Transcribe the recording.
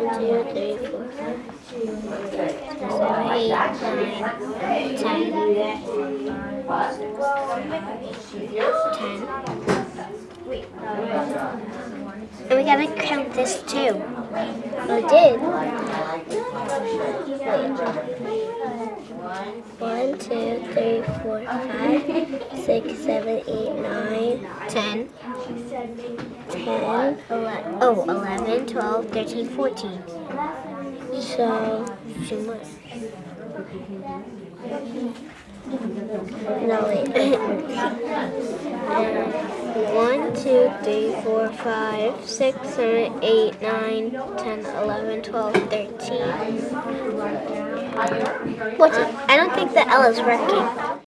two, three, four, five, six, seven, eight, nine, ten. And we gotta count this too. We did. One, two, three, four, five, six, seven, eight, nine, ten. 10, 11, oh, 11, 12, 13, 14. So, two more. No, wait. One, two, three, four, five, six, seven, eight, nine, ten, eleven, twelve, thirteen. What's it? I don't think the L is working.